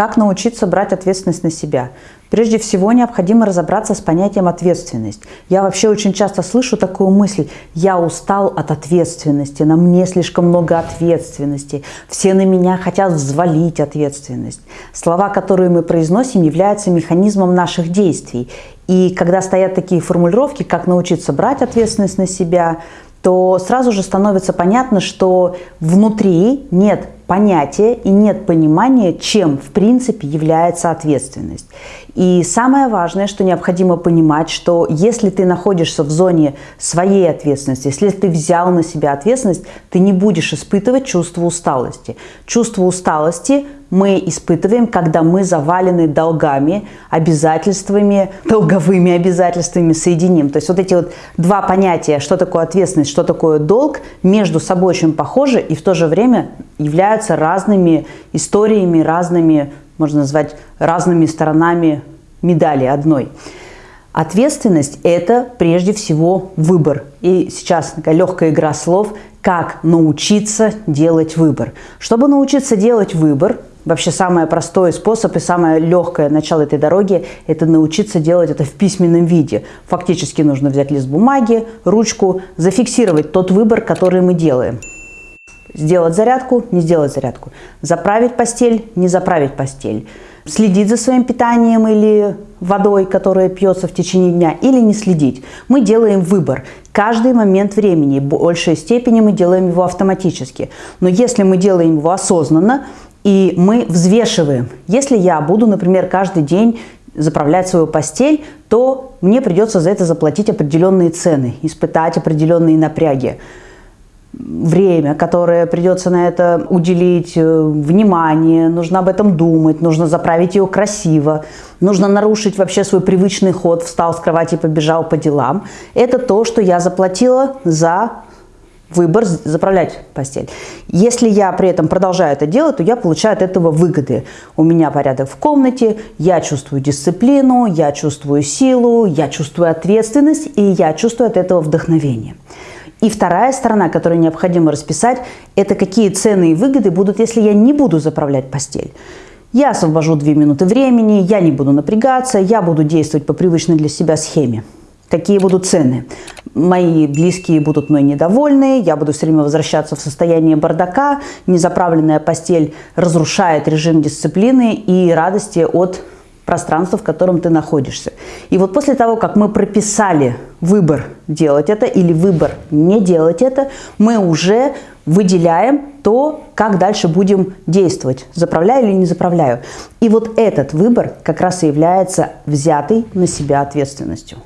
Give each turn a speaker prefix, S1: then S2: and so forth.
S1: Как научиться брать ответственность на себя? Прежде всего необходимо разобраться с понятием ответственность. Я вообще очень часто слышу такую мысль, я устал от ответственности, на мне слишком много ответственности, все на меня хотят взвалить ответственность. Слова, которые мы произносим, являются механизмом наших действий. И когда стоят такие формулировки, как научиться брать ответственность на себя, то сразу же становится понятно, что внутри нет понятия и нет понимания, чем в принципе является ответственность. И самое важное, что необходимо понимать, что если ты находишься в зоне своей ответственности, если ты взял на себя ответственность, ты не будешь испытывать чувство усталости. Чувство усталости мы испытываем, когда мы завалены долгами, обязательствами, долговыми обязательствами соединим. То есть вот эти вот два понятия, что такое ответственность, что такое долг, между собой очень похожи и в то же время являются разными историями, разными, можно назвать, разными сторонами медали одной. Ответственность – это прежде всего выбор. И сейчас такая легкая игра слов, как научиться делать выбор. Чтобы научиться делать выбор, Вообще самый простой способ и самое легкое начало этой дороги – это научиться делать это в письменном виде. Фактически нужно взять лист бумаги, ручку, зафиксировать тот выбор, который мы делаем. Сделать зарядку, не сделать зарядку. Заправить постель, не заправить постель. Следить за своим питанием или водой, которая пьется в течение дня, или не следить. Мы делаем выбор. Каждый момент времени, в большей степени мы делаем его автоматически. Но если мы делаем его осознанно, и мы взвешиваем. Если я буду, например, каждый день заправлять свою постель, то мне придется за это заплатить определенные цены, испытать определенные напряги. Время, которое придется на это уделить, э, внимание, нужно об этом думать, нужно заправить ее красиво, нужно нарушить вообще свой привычный ход, встал с кровати и побежал по делам. Это то, что я заплатила за выбор заправлять постель. Если я при этом продолжаю это делать, то я получаю от этого выгоды. У меня порядок в комнате, я чувствую дисциплину, я чувствую силу, я чувствую ответственность и я чувствую от этого вдохновение. И вторая сторона, которую необходимо расписать, это какие цены и выгоды будут, если я не буду заправлять постель. Я освобожу 2 минуты времени, я не буду напрягаться, я буду действовать по привычной для себя схеме. Какие будут цены? Мои близкие будут мной недовольны, я буду все время возвращаться в состояние бардака, незаправленная постель разрушает режим дисциплины и радости от пространства, в котором ты находишься. И вот после того, как мы прописали выбор делать это или выбор не делать это, мы уже выделяем то, как дальше будем действовать, заправляю или не заправляю. И вот этот выбор как раз и является взятой на себя ответственностью.